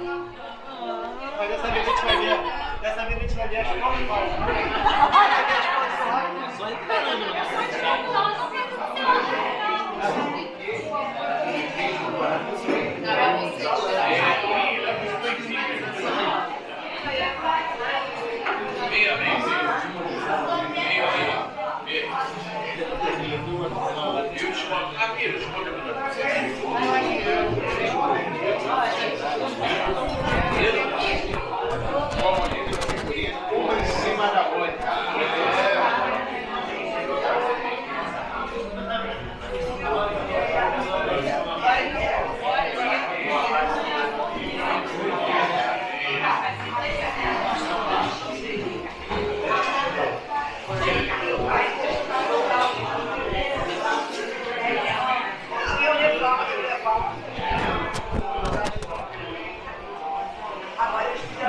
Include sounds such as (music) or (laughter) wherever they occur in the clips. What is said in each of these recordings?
Mas dessa vez a gente vai ver. Dessa vez a gente vai ver as fotos. Só entrando, né? Uma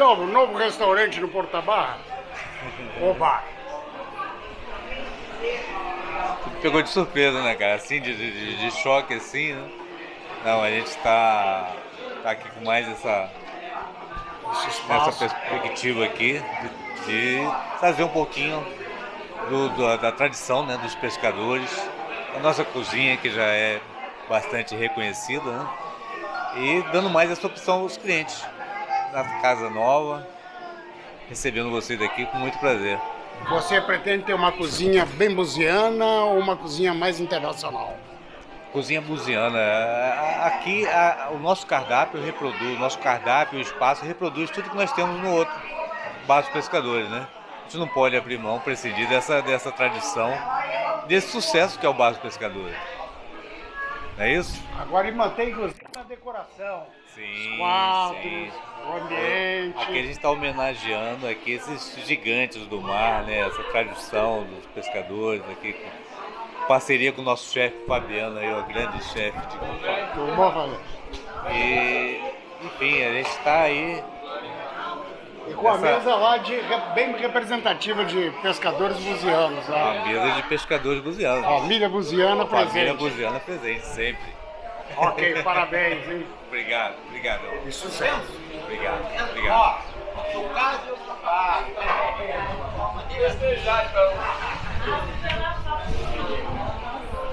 Novo, novo restaurante no Porta Barra. Oba! Pegou de surpresa, né, cara? Assim, de, de, de choque, assim, né? Não, a gente tá, tá aqui com mais essa, essa perspectiva aqui de, de trazer um pouquinho do- do- da tradição né, dos pescadores, a nossa cozinha que já é bastante reconhecida, né? E dando mais essa opção aos clientes. Na casa nova, recebendo vocês aqui com muito prazer. Você pretende ter uma cozinha bem buziana ou uma cozinha mais internacional? Cozinha buziana. A- Aqui a- o nosso cardápio reproduz, o nosso cardápio, o espaço reproduz tudo que nós temos no outro bar dos pescadores, né? A gente não pode abrir mão, prescindir dessa, dessa tradição, desse sucesso que é o bar dos pescadores. Não é isso? Agora ele mantém inclusive a decoração. Sim, Quadros, sim. Ambiente. Aqui a gente está homenageando aqui esses gigantes do mar, né? Essa tradição dos pescadores aqui, com parceria com o nosso chefe Fabiano aí, o grande chefe de? E, enfim, a gente está aí. E com a Essa- mesa lá de, bem representativa de pescadores buzianos. Uma A mesa de pescadores buzianos. família buziana Família presente. buziana presente sempre. Ok, parabéns, hein? (laughs) Obrigado, obrigado. E sucesso. Obrigado, obrigado. No caso, ah, é. Festejar, então.